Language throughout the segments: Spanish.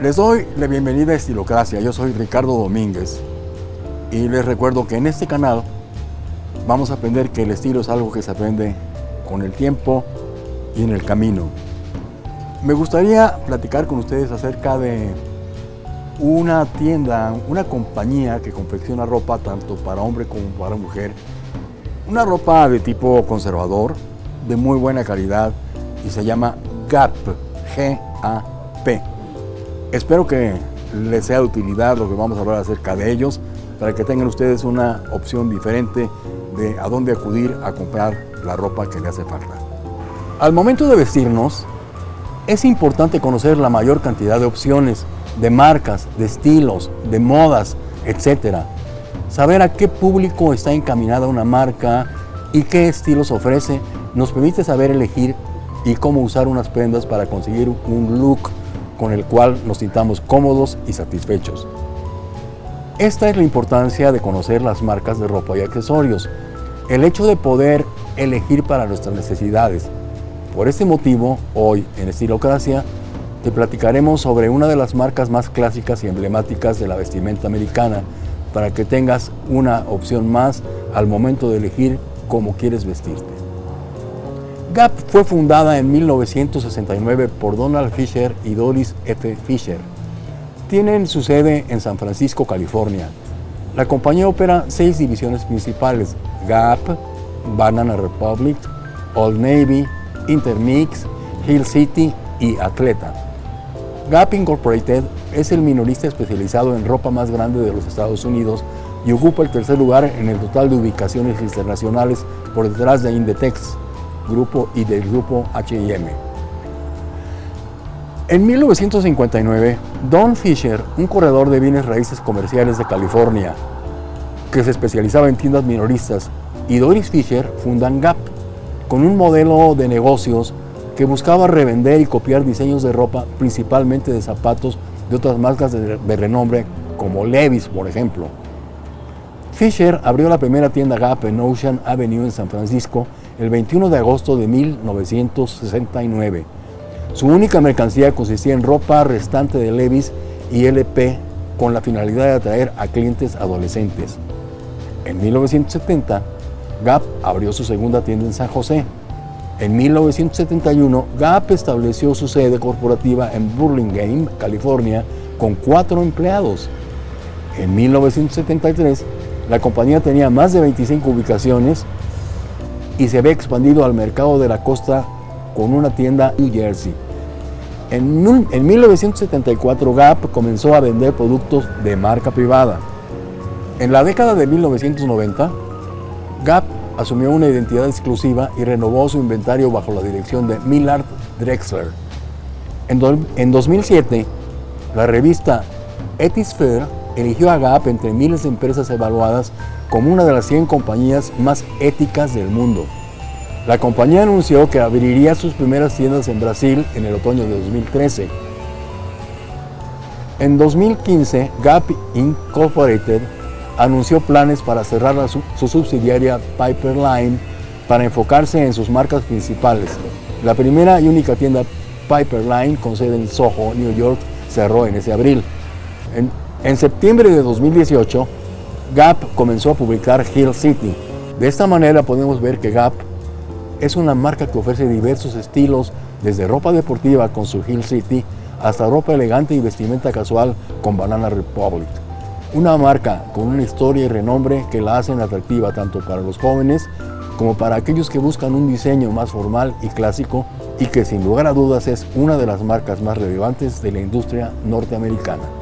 Les doy la bienvenida a Estilocracia, yo soy Ricardo Domínguez y les recuerdo que en este canal vamos a aprender que el estilo es algo que se aprende con el tiempo y en el camino. Me gustaría platicar con ustedes acerca de una tienda, una compañía que confecciona ropa tanto para hombre como para mujer. Una ropa de tipo conservador, de muy buena calidad y se llama GAP, G-A-P. Espero que les sea de utilidad lo que vamos a hablar acerca de ellos para que tengan ustedes una opción diferente de a dónde acudir a comprar la ropa que le hace falta. Al momento de vestirnos, es importante conocer la mayor cantidad de opciones, de marcas, de estilos, de modas, etc. Saber a qué público está encaminada una marca y qué estilos ofrece nos permite saber elegir y cómo usar unas prendas para conseguir un look con el cual nos sintamos cómodos y satisfechos. Esta es la importancia de conocer las marcas de ropa y accesorios, el hecho de poder elegir para nuestras necesidades, por este motivo, hoy en Estilocracia te platicaremos sobre una de las marcas más clásicas y emblemáticas de la vestimenta americana para que tengas una opción más al momento de elegir cómo quieres vestirte. Gap fue fundada en 1969 por Donald Fisher y Doris F. Fisher. Tienen su sede en San Francisco, California. La compañía opera seis divisiones principales, Gap, Banana Republic, Old Navy, Intermix, Hill City y Atleta. Gap Incorporated es el minorista especializado en ropa más grande de los Estados Unidos y ocupa el tercer lugar en el total de ubicaciones internacionales por detrás de Inditex grupo y del grupo H&M. En 1959, Don Fisher, un corredor de bienes raíces comerciales de California, que se especializaba en tiendas minoristas, y Doris Fisher fundan Gap, con un modelo de negocios que buscaba revender y copiar diseños de ropa, principalmente de zapatos de otras marcas de, renombre, como Levi's, por ejemplo. Fisher abrió la primera tienda Gap en Ocean Avenue en San Francisco el 21 de agosto de 1969. Su única mercancía consistía en ropa restante de Levi's y LP con la finalidad de atraer a clientes adolescentes. En 1970, Gap abrió su segunda tienda en San José. En 1971, Gap estableció su sede corporativa en Burlingame, California, con cuatro empleados. En 1973, la compañía tenía más de 25 ubicaciones y se había expandido al mercado de la costa con una tienda en New Jersey. En, en 1974, Gap comenzó a vender productos de marca privada. En la década de 1990, Gap asumió una identidad exclusiva y renovó su inventario bajo la dirección de Millard Drexler. En, 2007, la revista Ethisphere eligió a Gap entre miles de empresas evaluadas como una de las 100 compañías más éticas del mundo. La compañía anunció que abriría sus primeras tiendas en Brasil en el otoño de 2013. En 2015, Gap Incorporated anunció planes para cerrar su, subsidiaria Piperline para enfocarse en sus marcas principales. La primera y única tienda Piperline con sede en Soho, New York, cerró en ese abril. En septiembre de 2018, Gap comenzó a publicar Hill City. De esta manera podemos ver que Gap es una marca que ofrece diversos estilos, desde ropa deportiva con su Hill City hasta ropa elegante y vestimenta casual con Banana Republic. Una marca con una historia y renombre que la hacen atractiva tanto para los jóvenes como para aquellos que buscan un diseño más formal y clásico y que sin lugar a dudas es una de las marcas más relevantes de la industria norteamericana.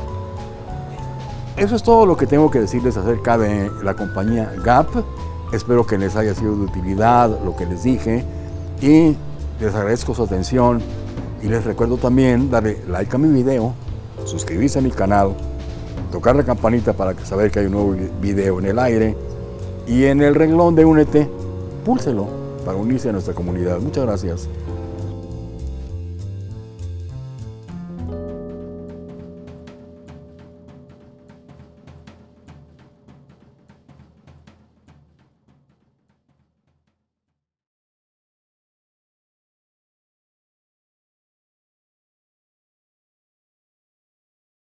Eso es todo lo que tengo que decirles acerca de la compañía Gap. Espero que les haya sido de utilidad lo que les dije y les agradezco su atención y les recuerdo también darle like a mi video, suscribirse a mi canal tocar la campanita para saber que hay un nuevo video en el aire y en el renglón de Únete, púlselo para unirse a nuestra comunidad. Muchas gracias.